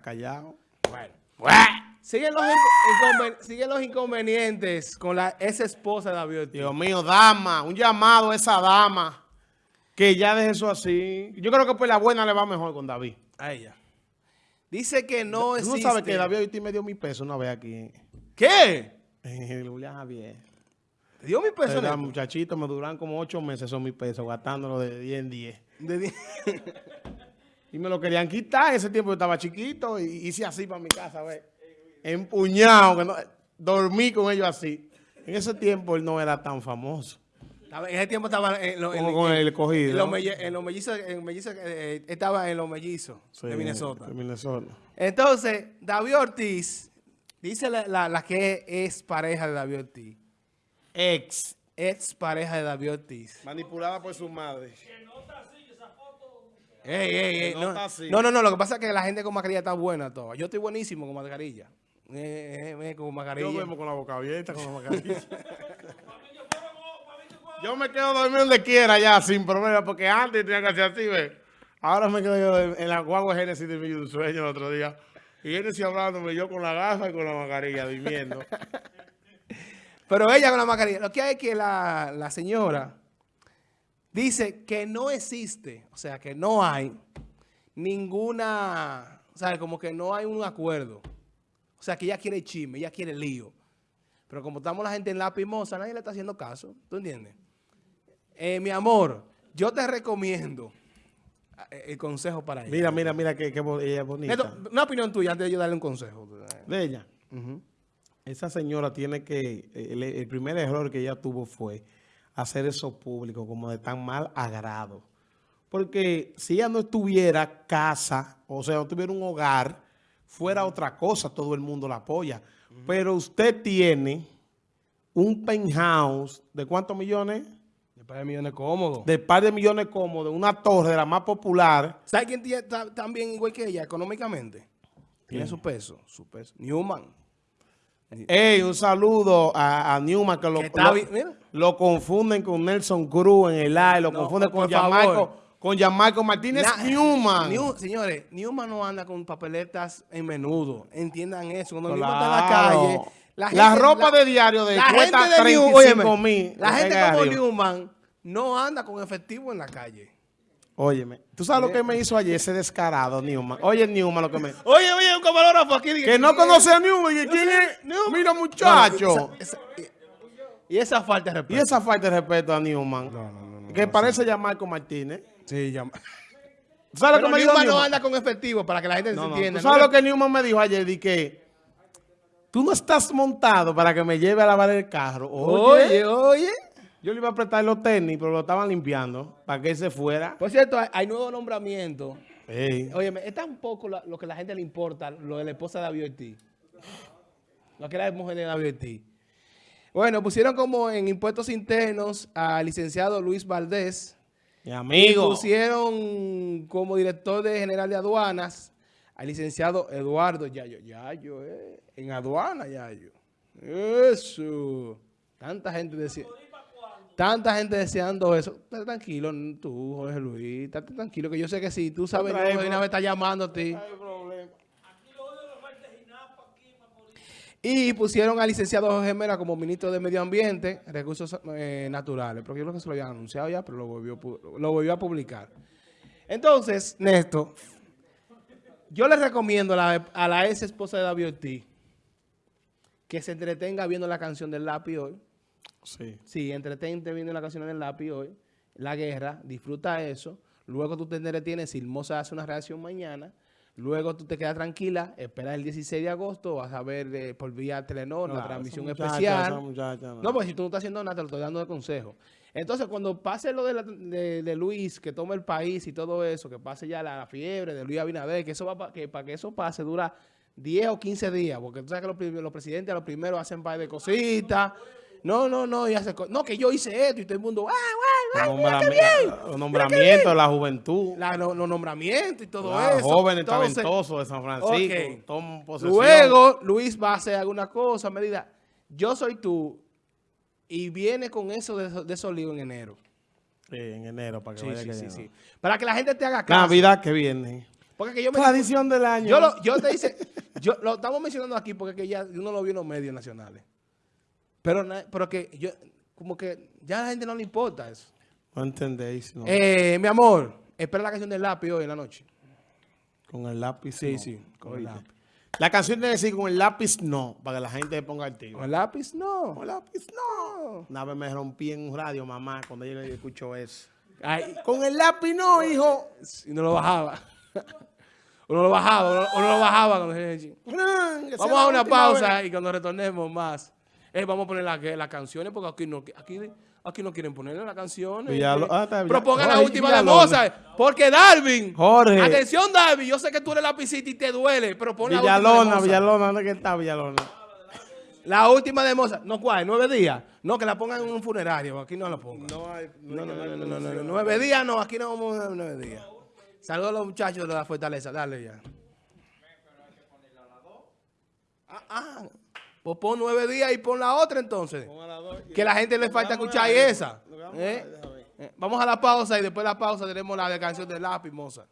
Callado. Bueno. Siguen los, inconven siguen los inconvenientes con la ex esposa de David Ortiz. Dios mío, dama, un llamado a esa dama que ya deje eso así. Yo creo que pues la buena le va mejor con David. A ella. Dice que no ¿Tú existe... no sabes que David Ortiz me dio mi peso una vez aquí ¿Qué? Julián Javier. ¿Te dio mi peso? Era, muchachito, me duran como ocho meses son mis pesos, gastándolo de 10 en 10. De di- Y me lo querían quitar. En ese tiempo yo estaba chiquito y hice así para mi casa, ¿ves? Empuñado, que no- dormí con ellos así. En ese tiempo él no era tan famoso En ese tiempo estaba en, lo- en- con en- el cogido. en los melle- en los mellizos, en mellizos, eh, estaba en los mellizos de Minnesota. De Minnesota. Entonces, David Ortiz, dice la, la- la que es pareja de David Ortiz, Ex. ex pareja de David Ortiz. Manipulada por su madre. Ey, ey, ey, no no, no, lo que pasa es que la gente con mascarilla está buena toda. Yo estoy buenísimo con mascarilla. Eh, eh, eh, con Yo duermo con la boca abierta, con la mascarilla. yo me quedo dormido donde quiera ya, sin problema, porque antes tenía que hacer así, ¿ves? Ahora me quedo yo en la guagua Génesis de mi sueño el otro día. Y Génesis hablándome yo con la gafa y con la mascarilla, durmiendo. Pero ella con la mascarilla. Lo que hay es que la, la señora dice que no existe, o sea, que no hay ninguna, o sea, como que no hay un acuerdo. O sea, que ella quiere chisme, ella quiere lío. Pero como estamos la gente en la pimosa, nadie le está haciendo caso. ¿Tú entiendes? Eh, mi amor, yo te recomiendo eh, el consejo para ella. Mira, mira, mira, que, ella es bonita. Neto, una opinión tuya antes de yo darle un consejo. De ella. Esa señora tiene que, el, el primer error que ella tuvo fue hacer eso público como de tan mal agrado. Porque si ella no estuviera casa, o sea, no tuviera un hogar, fuera otra cosa, todo el mundo la apoya. Pero usted tiene un penthouse de cuántos millones? De par de millones cómodos. De par de millones cómodos, una torre de la más popular. ¿Sabes quién tiene ta- también igual que ella económicamente? Tiene su peso, su peso. Newman. Ey, un saludo a, a Newman que lo, está lo- confunden con Nelson Cruz en el aire, lo No, confunden con. Gianmarco, con Gianmarco Martínez Na- Newman. New- señores, Newman no anda con papeletas en menudo. Entiendan eso. Cuando Newman está en Claro. la calle, La, gente- ropa la- de diario de la cuesta gente de New- 35 óyeme, mil. La gente como. Newman no anda con efectivo en la calle. Óyeme, ¿tú sabes lo que me hizo ayer ese descarado Newman? Oye, Newman, lo que me... Oye, oye, un camarógrafo aquí. Que no ¿quién conoce a Newman. ¿y ¿Quién es? Newman. Mira, No, muchacho. esa- esa- y esa falta de Y respeto. esa falta de respeto a Newman. No, no, no, no, que no, parece Gianmarco Martínez. Sí, ya. ¿Tú ¿Sabes lo que me dijo Newman no anda con efectivo para que la gente No, se no. entienda. ¿Tú sabes No lo que Newman me dijo ayer? Di que tú no estás montado para que me lleve a lavar el carro. Oye, Oye, oye. Yo le iba a prestar los tenis, pero lo estaban limpiando para que él se fuera. Por cierto, hay, hay nuevo nombramiento. Oye, es tan poco lo que a la gente le importa, lo de la esposa de David Ortiz. Lo que era la mujer de David Ortiz. Bueno, pusieron como en impuestos internos al licenciado Luis Valdés. Mi Y amigo. pusieron como director de general de aduanas al licenciado Eduardo Yayo. Yayo, eh. En aduana, Yayo. Eso. Tanta gente decía. Tanta gente deseando eso. Estate tranquilo, tú, Jorge Luis. Estate tranquilo, que yo sé que si tú sabes que vez, Jorge Luis me está llamando a ti. Y pusieron al licenciado Jorge Mera como ministro de Medio Ambiente, Recursos eh, Naturales. Porque yo creo que se lo habían anunciado ya, pero lo volvió, pu- lo volvió a publicar. Entonces, Néstor, yo le recomiendo a la, a la ex esposa de David Ortiz que se entretenga viendo la canción del lápiz hoy. Sí. Sí, entretente viendo la canción del lápiz hoy. La guerra, disfruta eso. Luego tú te entretienes si Hermosa hace una reacción mañana. Luego tú te quedas tranquila, esperas el 16 de agosto, vas a ver eh, por vía Telenor la Claro, transmisión esa muchacha, especial. muchacha, no. No, pues si tú no estás haciendo nada, te lo estoy dando de consejo. Entonces, cuando pase lo de, la- de- de Luis, que tome el país y todo eso, que pase ya la, fiebre de Luis Abinader, que eso va que para que eso pase dura 10 o 15 días, porque tú sabes que los, los presidentes a los primeros hacen par de cositas. No, no, no, y hace co- no, que yo hice esto y todo el mundo, ¡ah, nombrami- bien! los nombramientos la juventud. La- no- los nombramientos y todo Los eso. jóvenes Entonces, talentosos de San Francisco. ok. Toman posesión. Luego, Luis va a hacer alguna cosa, me diga, yo soy tú, y viene con eso de, eso- de esos líos en enero. Sí, en enero, para que Sí, vaya sí, que sí, ya. sí. Para que la gente te haga caso. Navidad que viene. Porque que yo me Tradición del año. yo, lo, yo te dice, yo lo estamos mencionando aquí porque que ya uno lo vio en los medios nacionales. Pero, pero que yo, como que ya a la gente no le importa eso. No entendéis, no. Eh, mi amor, espera la canción del lápiz hoy en la noche. Con el lápiz, Sí, no. sí, con el lápiz. La canción debe decir con el lápiz, no, para que la gente ponga al tiro. ¿Con el lápiz? No. Con el lápiz, no. Una vez me rompí en un radio, mamá, cuando ella escuchó eso. Ay, Con el lápiz, no, hijo. y no lo bajaba. Uno lo bajaba, uno, uno lo bajaba. cuando- Que Vamos a una pausa vez. y cuando retornemos más, eh, vamos a poner la- las canciones porque aquí no, aquí, aquí no quieren ponerle las canciones. Eh, ah. Propongan la Jorge última de Villalona. Mozart. Porque Darwin. Jorge. Atención, Darwin. Yo sé que tú eres lapicita y te duele, pero pon la Villalona, Mozart. Villalona, ¿dónde que está Villalona? La última de Mozart. No, ¿cuál? ¿Nueve días? No, que la pongan en un funerario. Aquí no la pongan. No hay. No, no, no, no, no, no, no, Nueve días no, aquí no vamos a nueve días. Saludos a los muchachos de la fortaleza, dale ya. Ah, ah, pues pon nueve días y pon la otra entonces. Que la gente le falta escuchar esa. ¿Eh? Eh, Vamos a la pausa y después de la pausa tenemos la canción de lápiz, moza.